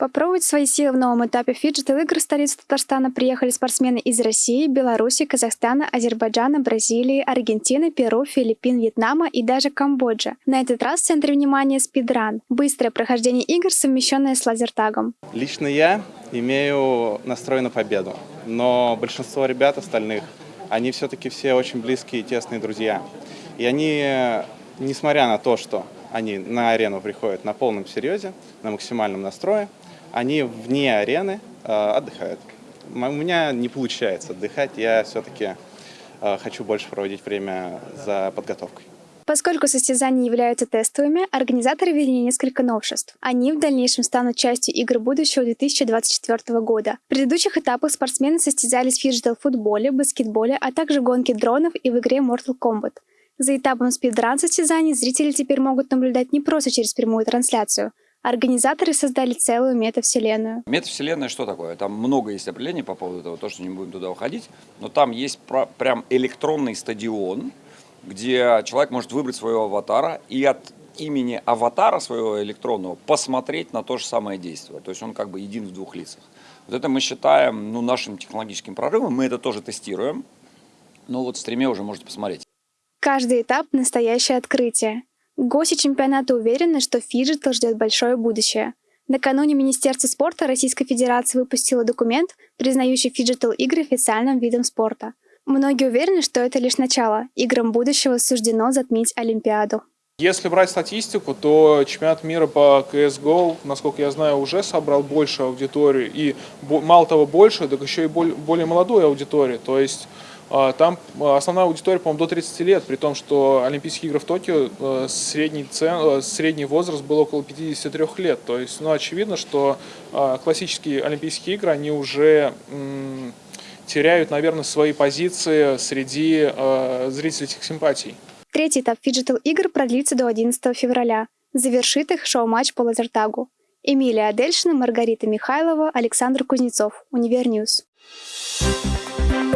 Попробовать свои силы в новом этапе фиджитал-игр в Татарстана приехали спортсмены из России, Беларуси, Казахстана, Азербайджана, Бразилии, Аргентины, Перу, Филиппин, Вьетнама и даже Камбоджа. На этот раз в центре внимания спидран – быстрое прохождение игр, совмещенное с лазертагом. Лично я имею настрой на победу, но большинство ребят остальных, они все-таки все очень близкие и тесные друзья. И они, несмотря на то, что они на арену приходят на полном серьезе, на максимальном настрое, они вне арены э, отдыхают. У меня не получается отдыхать, я все-таки э, хочу больше проводить время за подготовкой. Поскольку состязания являются тестовыми, организаторы ввели несколько новшеств. Они в дальнейшем станут частью игр будущего 2024 года. В предыдущих этапах спортсмены состязались в фиджитал-футболе, баскетболе, а также гонке дронов и в игре Mortal Kombat. За этапом спидран состязаний зрители теперь могут наблюдать не просто через прямую трансляцию, Организаторы создали целую метавселенную. Метавселенная что такое? Там много есть определений по поводу того, то, что не будем туда уходить, но там есть прям электронный стадион, где человек может выбрать своего аватара и от имени аватара своего электронного посмотреть на то же самое действие. То есть он как бы един в двух лицах. Вот это мы считаем ну, нашим технологическим прорывом, мы это тоже тестируем, но вот в стриме уже можете посмотреть. Каждый этап – настоящее открытие. Гости чемпионата уверены, что фиджитал ждет большое будущее. Накануне Министерство спорта Российской Федерации выпустило документ, признающий фиджитал-игры официальным видом спорта. Многие уверены, что это лишь начало. Играм будущего суждено затмить Олимпиаду. Если брать статистику, то чемпионат мира по CSGO, насколько я знаю, уже собрал больше аудиторию. И мало того больше, так еще и более молодую аудиторию. То есть там а, основная аудитория, по-моему, до 30 лет, при том, что Олимпийские игры в Токио э, средний, цен, э, средний возраст был около 53 лет. То есть, ну, очевидно, что а, классические Олимпийские игры, они уже теряют, наверное, свои позиции среди зрительских симпатий. Третий этап фиджитал игр продлится до 11 февраля. Завершит их шоу-матч по лазертагу. Эмилия Адельшина, Маргарита Михайлова, Александр Кузнецов. Универ Ньюс. Thank